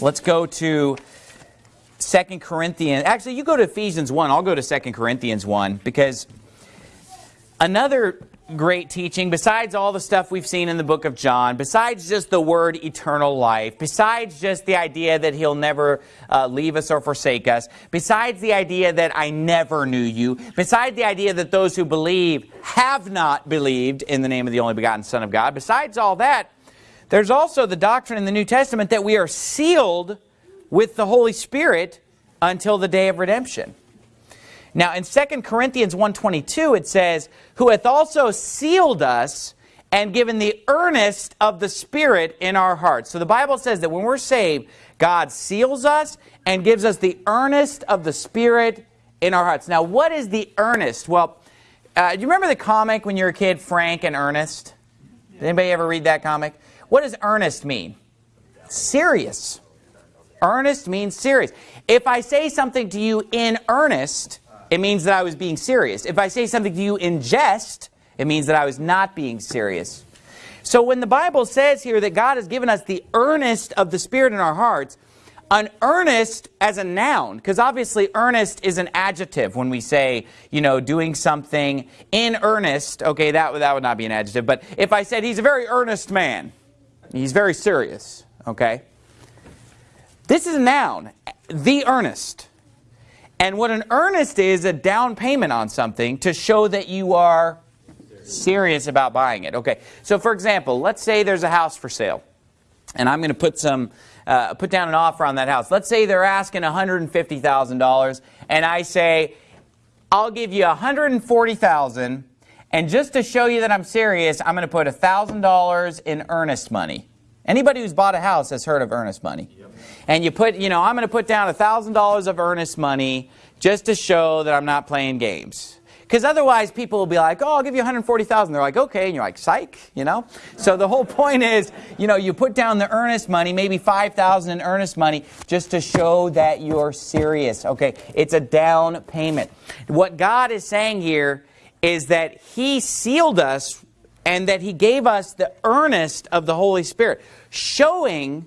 Let's go to 2 Corinthians. Actually, you go to Ephesians 1. I'll go to 2 Corinthians 1 because another great teaching, besides all the stuff we've seen in the book of John, besides just the word eternal life, besides just the idea that he'll never uh, leave us or forsake us, besides the idea that I never knew you, besides the idea that those who believe have not believed in the name of the only begotten Son of God, besides all that, there's also the doctrine in the New Testament that we are sealed with the Holy Spirit until the day of redemption. Now in 2 Corinthians 1.22 it says, Who hath also sealed us and given the earnest of the Spirit in our hearts. So the Bible says that when we're saved, God seals us and gives us the earnest of the Spirit in our hearts. Now what is the earnest? Well, uh, do you remember the comic when you were a kid, Frank and Ernest? Did anybody ever read that comic? What does earnest mean? Serious. Earnest means serious. If I say something to you in earnest, it means that I was being serious. If I say something to you in jest, it means that I was not being serious. So when the Bible says here that God has given us the earnest of the Spirit in our hearts, an earnest as a noun, because obviously earnest is an adjective when we say, you know, doing something in earnest, okay, that, that would not be an adjective, but if I said he's a very earnest man, he's very serious, okay? This is a noun, the earnest. And what an earnest is, a down payment on something to show that you are serious about buying it. Okay, so for example, let's say there's a house for sale. And I'm going to put some, uh, put down an offer on that house. Let's say they're asking $150,000 and I say, I'll give you $140,000 and just to show you that I'm serious, I'm going to put $1,000 in earnest money. Anybody who's bought a house has heard of earnest money. Yep. And you put, you know, I'm going to put down $1,000 of earnest money just to show that I'm not playing games. Because otherwise people will be like, oh, I'll give you 140000 They're like, okay. And you're like, psych, you know? So the whole point is, you know, you put down the earnest money, maybe 5000 in earnest money, just to show that you're serious. Okay, it's a down payment. What God is saying here is that He sealed us and that He gave us the earnest of the Holy Spirit showing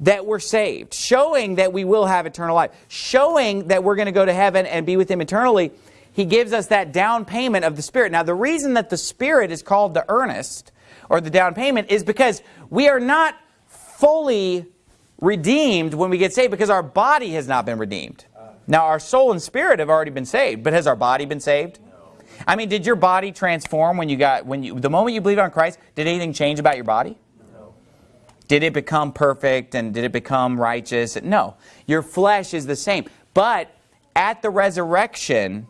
that we're saved, showing that we will have eternal life, showing that we're going to go to heaven and be with Him eternally, He gives us that down payment of the Spirit. Now, the reason that the Spirit is called the earnest, or the down payment, is because we are not fully redeemed when we get saved because our body has not been redeemed. Now, our soul and spirit have already been saved, but has our body been saved? I mean, did your body transform when you got, when you, the moment you believed on Christ, did anything change about your body? No. Did it become perfect and did it become righteous? No. Your flesh is the same. But at the resurrection,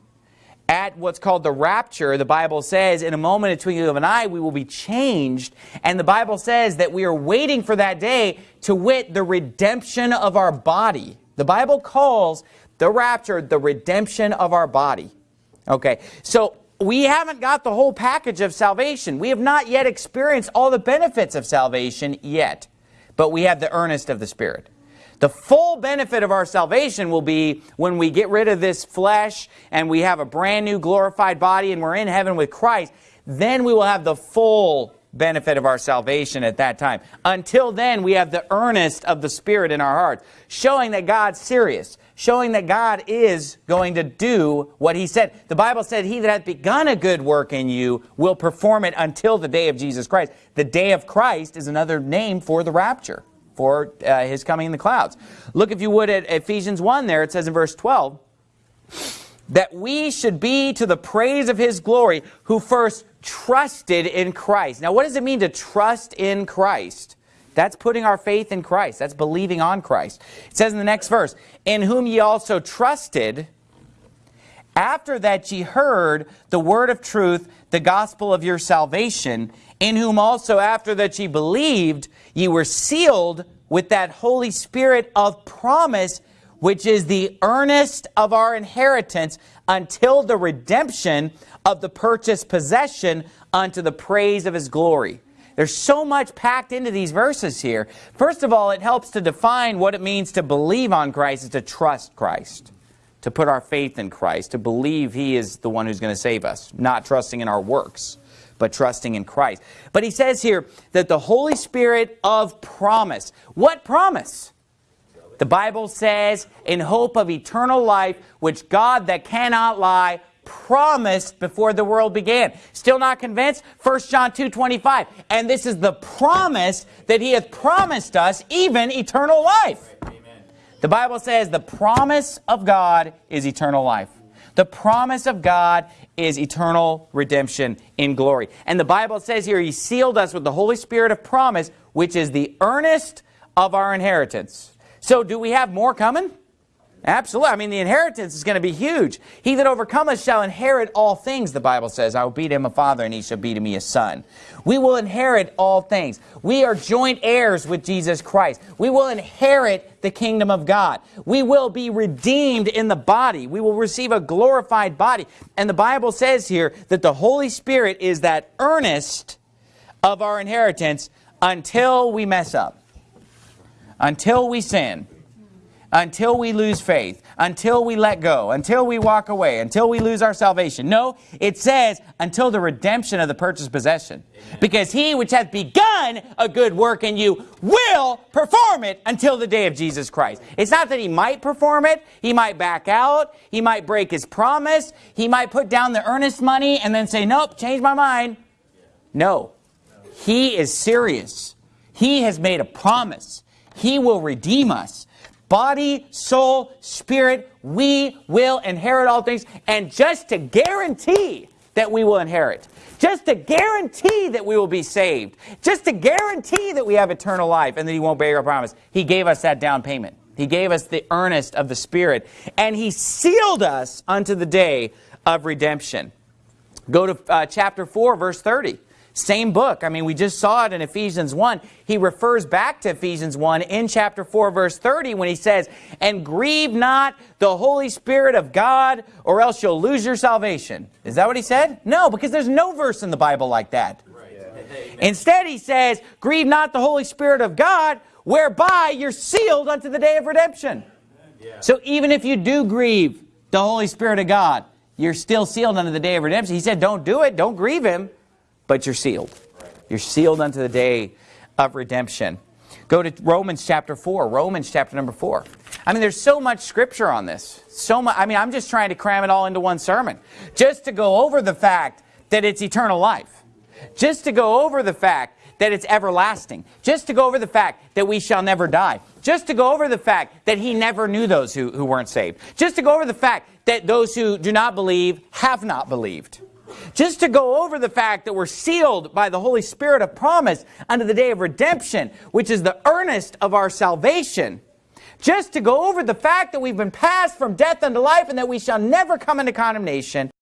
at what's called the rapture, the Bible says, in a moment, a twinkling of an eye, we will be changed. And the Bible says that we are waiting for that day to wit the redemption of our body. The Bible calls the rapture the redemption of our body. Okay, so we haven't got the whole package of salvation. We have not yet experienced all the benefits of salvation yet, but we have the earnest of the Spirit. The full benefit of our salvation will be when we get rid of this flesh and we have a brand new glorified body and we're in heaven with Christ. Then we will have the full benefit of our salvation at that time. Until then, we have the earnest of the Spirit in our hearts, showing that God's serious, showing that God is going to do what he said. The Bible said, he that hath begun a good work in you will perform it until the day of Jesus Christ. The day of Christ is another name for the rapture, for uh, his coming in the clouds. Look, if you would, at Ephesians 1 there, it says in verse 12, that we should be to the praise of his glory, who first trusted in Christ. Now, what does it mean to trust in Christ? That's putting our faith in Christ. That's believing on Christ. It says in the next verse, In whom ye also trusted, after that ye heard the word of truth, the gospel of your salvation, in whom also after that ye believed, ye were sealed with that Holy Spirit of promise, which is the earnest of our inheritance until the redemption of the purchased possession unto the praise of his glory. There's so much packed into these verses here. First of all, it helps to define what it means to believe on Christ is to trust Christ, to put our faith in Christ, to believe He is the one who's going to save us, not trusting in our works, but trusting in Christ. But he says here that the Holy Spirit of promise. What promise? The Bible says, in hope of eternal life, which God that cannot lie promised before the world began. Still not convinced? 1 John 2, 25. And this is the promise that he hath promised us, even eternal life. The Bible says the promise of God is eternal life. The promise of God is eternal redemption in glory. And the Bible says here, He sealed us with the Holy Spirit of promise, which is the earnest of our inheritance. So do we have more coming? Absolutely. I mean, the inheritance is going to be huge. He that overcometh shall inherit all things, the Bible says. I will be to him a father, and he shall be to me a son. We will inherit all things. We are joint heirs with Jesus Christ. We will inherit the kingdom of God. We will be redeemed in the body. We will receive a glorified body. And the Bible says here that the Holy Spirit is that earnest of our inheritance until we mess up, until we sin until we lose faith, until we let go, until we walk away, until we lose our salvation. No, it says until the redemption of the purchased possession. Amen. Because he which hath begun a good work in you will perform it until the day of Jesus Christ. It's not that he might perform it, he might back out, he might break his promise, he might put down the earnest money and then say, nope, change my mind. No, he is serious. He has made a promise. He will redeem us body, soul, spirit, we will inherit all things. And just to guarantee that we will inherit, just to guarantee that we will be saved, just to guarantee that we have eternal life and that He won't break our promise, He gave us that down payment. He gave us the earnest of the Spirit, and He sealed us unto the day of redemption. Go to uh, chapter 4, verse 30. Same book. I mean, we just saw it in Ephesians 1. He refers back to Ephesians 1 in chapter 4, verse 30, when he says, And grieve not the Holy Spirit of God, or else you'll lose your salvation. Is that what he said? No, because there's no verse in the Bible like that. Right. Yeah. Instead, he says, Grieve not the Holy Spirit of God, whereby you're sealed unto the day of redemption. Yeah. So even if you do grieve the Holy Spirit of God, you're still sealed unto the day of redemption. He said, Don't do it, don't grieve him but you're sealed. You're sealed unto the day of redemption. Go to Romans chapter 4, Romans chapter number 4. I mean, there's so much scripture on this. So much. I mean, I'm just trying to cram it all into one sermon. Just to go over the fact that it's eternal life. Just to go over the fact that it's everlasting. Just to go over the fact that we shall never die. Just to go over the fact that he never knew those who, who weren't saved. Just to go over the fact that those who do not believe have not believed. Just to go over the fact that we're sealed by the Holy Spirit of promise unto the day of redemption, which is the earnest of our salvation. Just to go over the fact that we've been passed from death unto life and that we shall never come into condemnation.